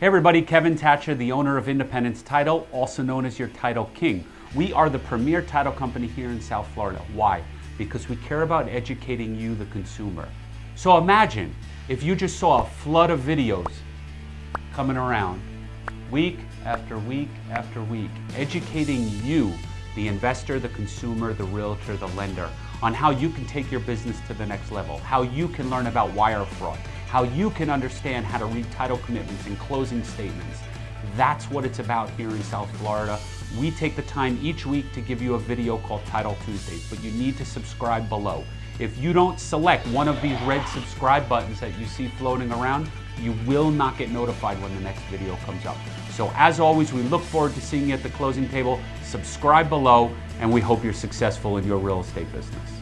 Hey everybody, Kevin Thatcher, the owner of Independence Title, also known as your Title King. We are the premier title company here in South Florida. Why? Because we care about educating you, the consumer. So imagine if you just saw a flood of videos coming around week after week after week, educating you, the investor, the consumer, the realtor, the lender, on how you can take your business to the next level, how you can learn about wire fraud, how you can understand how to read title commitments and closing statements. That's what it's about here in South Florida. We take the time each week to give you a video called Title Tuesdays, but you need to subscribe below. If you don't select one of these red subscribe buttons that you see floating around, you will not get notified when the next video comes up. So as always, we look forward to seeing you at the closing table. Subscribe below, and we hope you're successful in your real estate business.